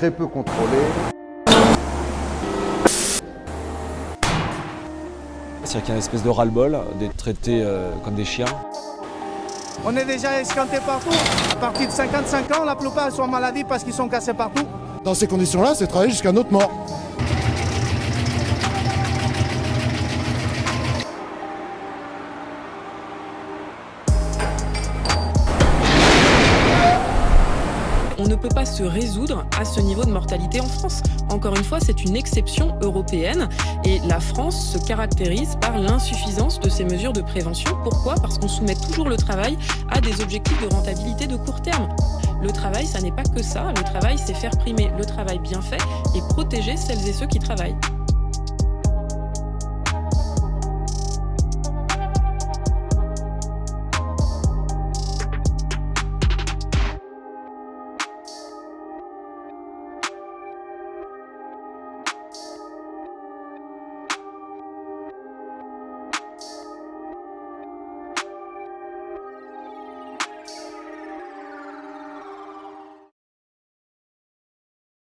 très peu contrôlé. C'est-à-dire qu'il y a une espèce de ras-le-bol d'être traités euh, comme des chiens. On est déjà escanté partout. À partir de 55 ans, la plupart sont maladies parce qu'ils sont cassés partout. Dans ces conditions-là, c'est travailler jusqu'à notre mort. On ne peut pas se résoudre à ce niveau de mortalité en France. Encore une fois, c'est une exception européenne et la France se caractérise par l'insuffisance de ces mesures de prévention. Pourquoi? Parce qu'on soumet toujours le travail à des objectifs de rentabilité de court terme. Le travail, ça n'est pas que ça. Le travail, c'est faire primer le travail bien fait et protéger celles et ceux qui travaillent.